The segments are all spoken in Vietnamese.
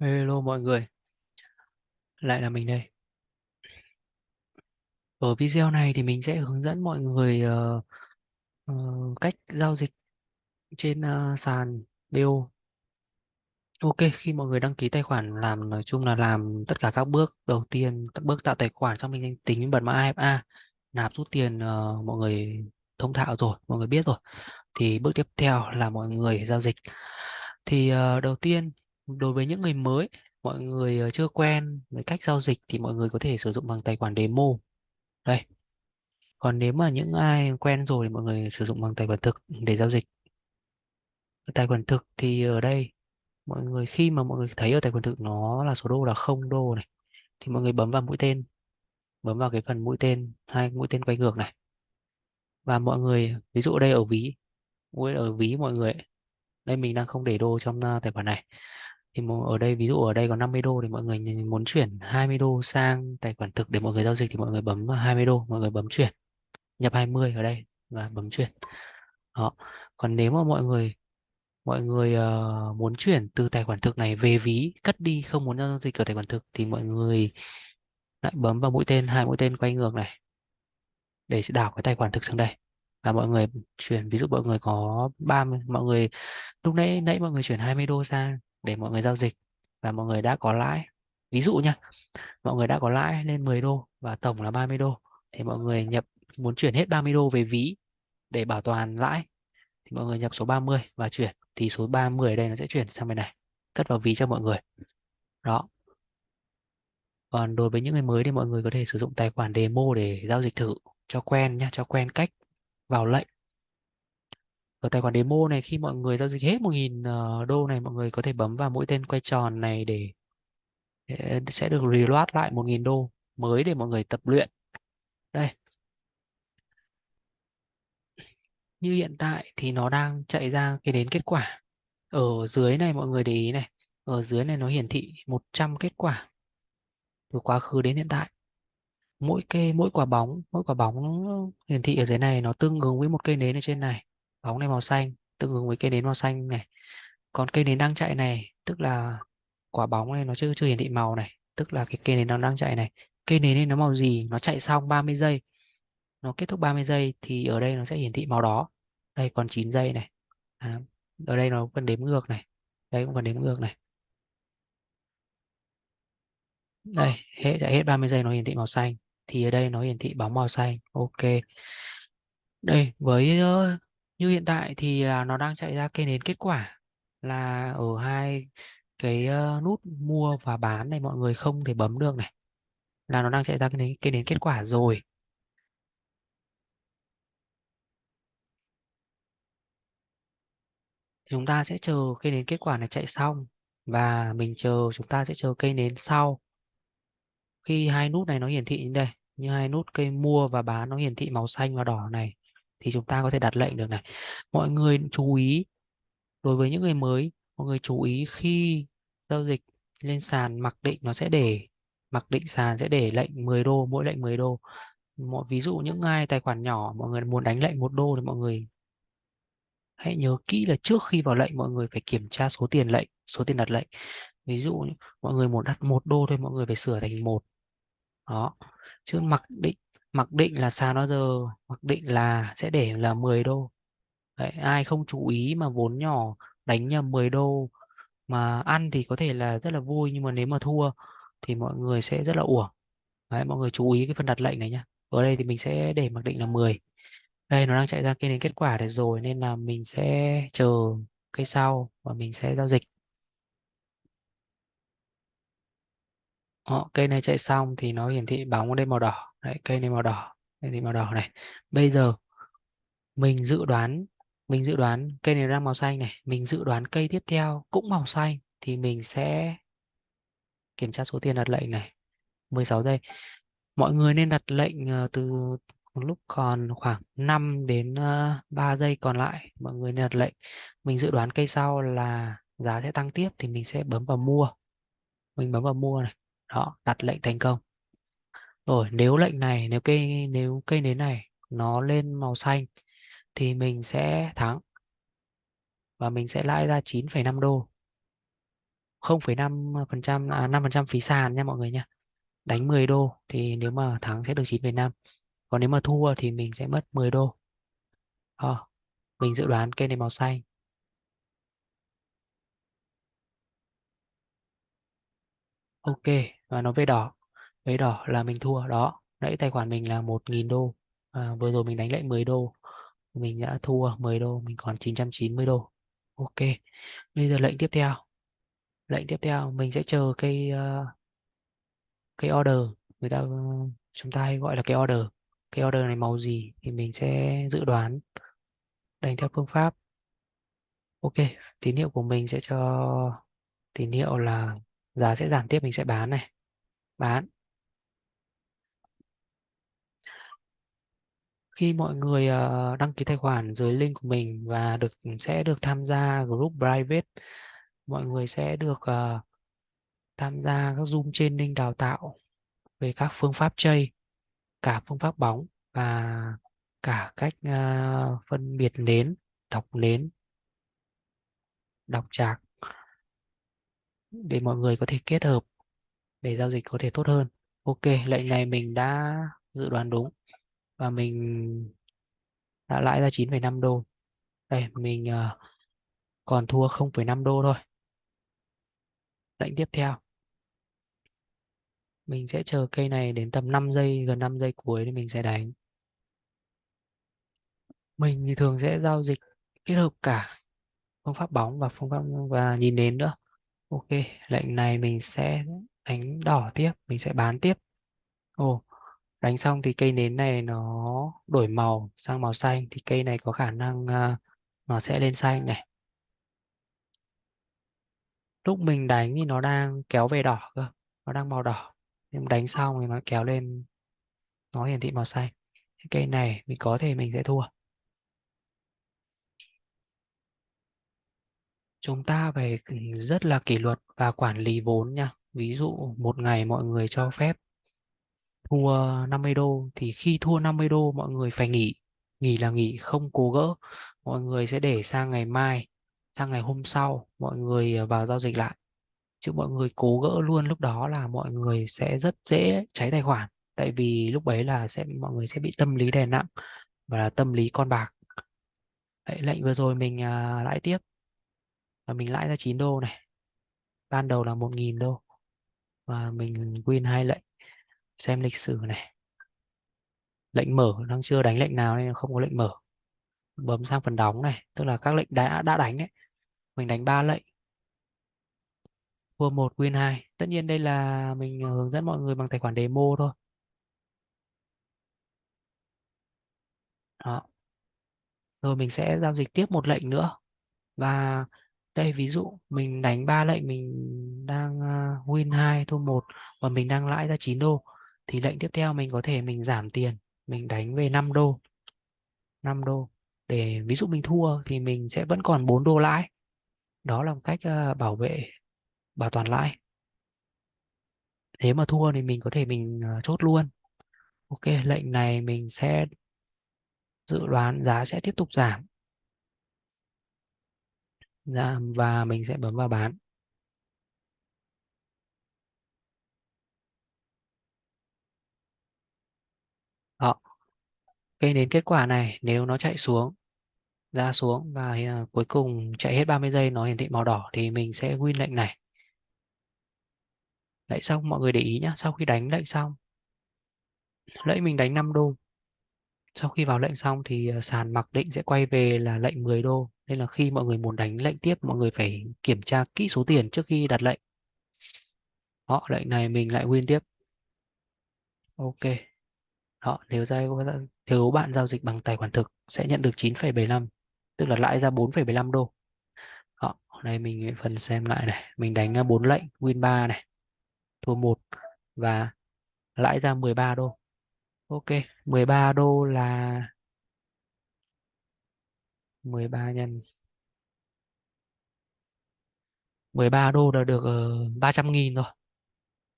Hello mọi người, lại là mình đây. Ở video này thì mình sẽ hướng dẫn mọi người uh, uh, cách giao dịch trên uh, sàn BO. Ok, khi mọi người đăng ký tài khoản làm nói chung là làm tất cả các bước đầu tiên, các bước tạo tài khoản xong mình danh tính bật mã AFA, nạp rút tiền uh, mọi người thông thạo rồi, mọi người biết rồi. Thì bước tiếp theo là mọi người giao dịch. Thì uh, đầu tiên đối với những người mới, mọi người ờ, chưa quen với cách giao dịch thì mọi người có thể sử dụng bằng tài khoản demo. Đây, còn nếu mà những ai quen rồi thì mọi người sử dụng bằng tài khoản thực để giao dịch. Tài khoản thực thì ở đây mọi người khi mà mọi người thấy ở tài khoản thực nó là số đô là không đô này thì mọi người bấm vào mũi tên bấm vào cái phần mũi tên hai mũi tên quay ngược này. Và mọi người ví dụ ở đây ở ví mũi ở ví mọi người đây mình đang không để đô trong ờ, tài khoản này thì ở đây ví dụ ở đây có 50 đô thì mọi người muốn chuyển 20 đô sang tài khoản thực để mọi người giao dịch thì mọi người bấm vào 20 đô mọi người bấm chuyển. Nhập 20 ở đây và bấm chuyển. Đó. Còn nếu mà mọi người mọi người uh, muốn chuyển từ tài khoản thực này về ví cất đi không muốn giao dịch ở tài khoản thực thì mọi người lại bấm vào mũi tên hai mũi tên quay ngược này để đảo cái tài khoản thực sang đây. Và mọi người chuyển ví dụ mọi người có 30 mọi người lúc nãy nãy mọi người chuyển 20 đô sang để mọi người giao dịch và mọi người đã có lãi. Ví dụ nha mọi người đã có lãi lên 10 đô và tổng là 30 đô, thì mọi người nhập, muốn chuyển hết 30 đô về ví để bảo toàn lãi, thì mọi người nhập số 30 và chuyển, thì số 30 ở đây nó sẽ chuyển sang bên này, cất vào ví cho mọi người. Đó. Còn đối với những người mới thì mọi người có thể sử dụng tài khoản demo để giao dịch thử, cho quen nhá, cho quen cách vào lệnh ở tài khoản demo này khi mọi người giao dịch hết 1.000 ờ, đô này mọi người có thể bấm vào mũi tên quay tròn này để, để sẽ được reload lại 1.000 đô mới để mọi người tập luyện. Đây. Như hiện tại thì nó đang chạy ra cái đến kết quả. Ở dưới này mọi người để ý này ở dưới này nó hiển thị 100 kết quả từ quá khứ đến hiện tại. Mỗi cây mỗi quả bóng mỗi quả bóng hiển thị ở dưới này nó tương ứng với một cây nến ở trên này bóng này màu xanh tương ứng với cây nến màu xanh này. Còn cây nến đang chạy này tức là quả bóng này nó chưa chưa hiển thị màu này tức là cái cây nến nó đang chạy này. Cây nến này nó màu gì? Nó chạy xong 30 giây. Nó kết thúc 30 giây thì ở đây nó sẽ hiển thị màu đó. Đây còn 9 giây này. À, ở đây nó vẫn đếm ngược này. Đây cũng vẫn đếm ngược này. Đây hết chạy hết 30 giây nó hiển thị màu xanh. Thì ở đây nó hiển thị bóng màu xanh. Ok. Đây với uh, như hiện tại thì là nó đang chạy ra cây nến kết quả là ở hai cái nút mua và bán này mọi người không thể bấm được này. Là nó đang chạy ra cái nến, cây nến kết quả rồi. Thì chúng ta sẽ chờ cây nến kết quả này chạy xong và mình chờ chúng ta sẽ chờ cây nến sau. Khi hai nút này nó hiển thị như đây như hai nút cây mua và bán nó hiển thị màu xanh và đỏ này thì chúng ta có thể đặt lệnh được này. Mọi người chú ý, đối với những người mới, mọi người chú ý khi giao dịch lên sàn, mặc định nó sẽ để, mặc định sàn sẽ để lệnh 10 đô, mỗi lệnh 10 đô. Mọi, ví dụ những ai tài khoản nhỏ, mọi người muốn đánh lệnh một đô thì mọi người hãy nhớ kỹ là trước khi vào lệnh, mọi người phải kiểm tra số tiền lệnh, số tiền đặt lệnh. Ví dụ mọi người muốn đặt một đô thôi, mọi người phải sửa thành một. Đó. Chứ mặc định mặc định là sàn bao giờ mặc định là sẽ để là 10 đô. Đấy, ai không chú ý mà vốn nhỏ đánh nhầm 10 đô mà ăn thì có thể là rất là vui nhưng mà nếu mà thua thì mọi người sẽ rất là uổng. Đấy, mọi người chú ý cái phần đặt lệnh này nhá. Ở đây thì mình sẽ để mặc định là 10 đây nó đang chạy ra kia đến kết quả để rồi nên là mình sẽ chờ cái sau và mình sẽ giao dịch. Đó, cây này chạy xong thì nó hiển thị bóng lên màu đỏ đấy, cây này màu đỏ, cây thì màu đỏ này. Bây giờ mình dự đoán, mình dự đoán cây này đang màu xanh này, mình dự đoán cây tiếp theo cũng màu xanh thì mình sẽ kiểm tra số tiền đặt lệnh này. 16 giây. Mọi người nên đặt lệnh ờ, từ lúc còn khoảng 5 đến ờ, 3 giây còn lại. Mọi người nên đặt lệnh. Mình dự đoán cây sau là giá sẽ tăng tiếp thì mình sẽ bấm vào mua. Mình bấm vào mua này. Đó, đặt lệnh thành công rồi nếu lệnh này nếu cây nếu cây nến này nó lên màu xanh thì mình sẽ thắng và mình sẽ lãi ra 9,5 đô. 0,5% à 5% phí sàn nha mọi người nha. Đánh 10 đô thì nếu mà thắng sẽ được 9,5 còn nếu mà thua thì mình sẽ mất 10 đô. À, mình dự đoán cây này màu xanh. Ok và nó về đỏ về đỏ là mình thua đó. Nãy tài khoản mình là 1.000 đô. À, vừa rồi mình đánh lại 10 đô. Mình đã thua 10 đô mình còn 990 đô. Ok bây giờ lệnh tiếp theo. Lệnh tiếp theo mình sẽ chờ cây uh, cây order. Người ta chúng ta hay gọi là cây order. Cây order này màu gì thì mình sẽ dự đoán. Đánh theo phương pháp. Ok tín hiệu của mình sẽ cho tín hiệu là giá sẽ giảm tiếp mình sẽ bán này. Bán. Khi mọi người uh, đăng ký tài khoản dưới link của mình và được sẽ được tham gia group private mọi người sẽ được uh, tham gia các zoom training đào tạo về các phương pháp chơi cả phương pháp bóng và cả cách uh, phân biệt nến đọc nến đọc chạc để mọi người có thể kết hợp để giao dịch có thể tốt hơn. Ok lệnh này mình đã dự đoán đúng và mình đã lãi ra 9,5 đô. Đây mình ờ, còn thua 0,5 đô thôi. Lệnh tiếp theo. Mình sẽ chờ cây này đến tầm 5 giây gần 5 giây cuối thì mình sẽ đánh. Mình thì thường sẽ giao dịch kết hợp cả phương pháp bóng và phương pháp và nhìn đến nữa. Ok lệnh này mình sẽ đánh đỏ tiếp mình sẽ bán tiếp. Ồ đánh xong thì cây nến này nó đổi màu sang màu xanh thì cây này có khả năng uh, nó sẽ lên xanh này. Lúc mình đánh thì nó đang kéo về đỏ cơ nó đang màu đỏ. Nhưng đánh xong thì nó kéo lên nó hiển thị màu xanh. Cây này mình có thể mình sẽ thua. Chúng ta phải ừ, rất là kỷ luật và quản lý vốn nha. Ví dụ một ngày mọi người cho phép thua 50 đô. Thì khi thua 50 đô mọi người phải nghỉ. Nghỉ là nghỉ không cố gỡ. Mọi người sẽ để sang ngày mai sang ngày hôm sau mọi người à, vào giao dịch lại. Chứ mọi người cố gỡ luôn lúc đó là mọi người sẽ rất dễ cháy tài khoản. Tại vì lúc đấy là sẽ mọi người sẽ bị tâm lý đè nặng và là tâm lý con bạc. Đấy, lệnh vừa rồi mình à, lãi tiếp. Và mình lãi ra 9 đô này. Ban đầu là 1.000 đô. Và mình win hai lệnh xem lịch sử này. Lệnh mở đang chưa đánh lệnh nào nên không có lệnh mở. Bấm sang phần đóng này, tức là các lệnh đã đã đánh đấy. Mình đánh ba lệnh. Thua một, win hai. Tất nhiên đây là mình ờ, hướng dẫn mọi người bằng tài khoản demo thôi. Đó. Rồi mình sẽ giao dịch tiếp một lệnh nữa. Và đây, ví dụ mình đánh ba lệnh, mình đang ờ, win 2 thua một và mình đang lãi ra 9 đô thì lệnh tiếp theo mình có thể mình giảm tiền, mình đánh về 5 đô. 5 đô. Để ví dụ mình thua thì mình sẽ vẫn còn 4 đô lãi. Đó là một cách ờ, bảo vệ, bảo toàn lãi. Nếu mà thua thì mình có thể mình ờ, chốt luôn. Ok, lệnh này mình sẽ, dự đoán giá sẽ tiếp tục giảm. Giảm và mình sẽ bấm vào bán. Đó Cái đến kết quả này, nếu nó chạy xuống, ra xuống và à, cuối cùng chạy hết 30 giây nó hiển thị màu đỏ thì mình sẽ win lệnh này. Lệnh xong, mọi người để ý nhé sau khi đánh lệnh xong, lệnh mình đánh 5 đô. Sau khi vào lệnh xong thì à, sàn mặc định sẽ quay về là lệnh 10 đô. Nên là khi mọi người muốn đánh lệnh tiếp, mọi người phải kiểm tra kỹ số tiền trước khi đặt lệnh. Họ, lệnh này mình lại win tiếp. Ok đó nếu ra thiếu bạn giao dịch bằng tài khoản thực sẽ nhận được 9,75 tức là lãi ra 4,75 đô đó, đây mình phần xem lại này mình đánh 4 lệnh win 3 này thua 1 và lãi ra 13 đô Ok, 13 đô là 13 nhân 13 đô là được ờ, 300 nghìn rồi.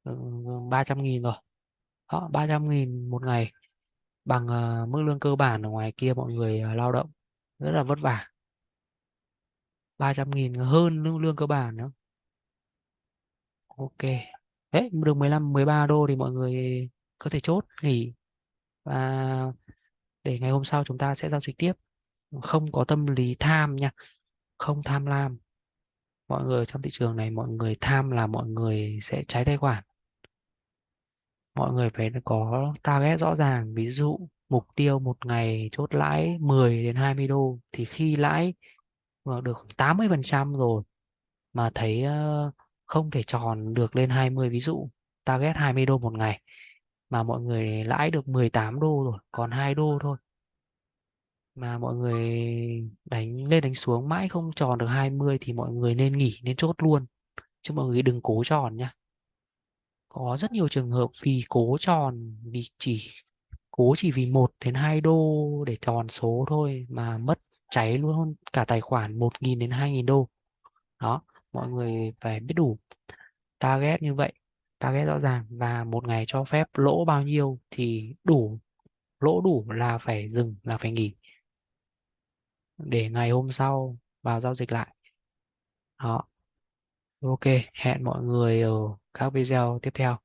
Ừ, ừ, 300 nghìn rồi. Họ 300 nghìn một ngày bằng uh, mức lương cơ bản ở ngoài kia mọi người uh, lao động. Rất là vất vả. 300 nghìn hơn lương, lương cơ bản nữa. ok. Đấy được 15 13 đô thì mọi người có thể chốt nghỉ. Và để ngày hôm sau chúng ta sẽ giao dịch tiếp. Không có tâm lý tham nha. Không tham lam. Mọi người trong thị trường này mọi người tham là mọi người sẽ trái tài khoản mọi người phải có target rõ ràng. Ví dụ mục tiêu một ngày chốt lãi 10 đến 20 đô thì khi lãi được 80% rồi mà thấy ờ, không thể tròn được lên 20 ví dụ target 20 đô một ngày mà mọi người lãi được 18 đô rồi, còn 2 đô thôi mà mọi người đánh, lên đánh xuống mãi không tròn được 20 thì mọi người nên nghỉ, nên chốt luôn. Chứ mọi người đừng cố tròn nhá có rất nhiều trường hợp vì cố tròn, vì chỉ, cố chỉ vì 1 đến 2 đô để tròn số thôi mà mất cháy luôn cả tài khoản 1.000 đến 2.000 đô. Đó, mọi người phải biết đủ target như vậy, target rõ ràng và một ngày cho phép lỗ bao nhiêu thì đủ, lỗ đủ là phải dừng, là phải nghỉ. Để ngày hôm sau vào giao dịch lại. Đó ok hẹn mọi người ở các video tiếp theo.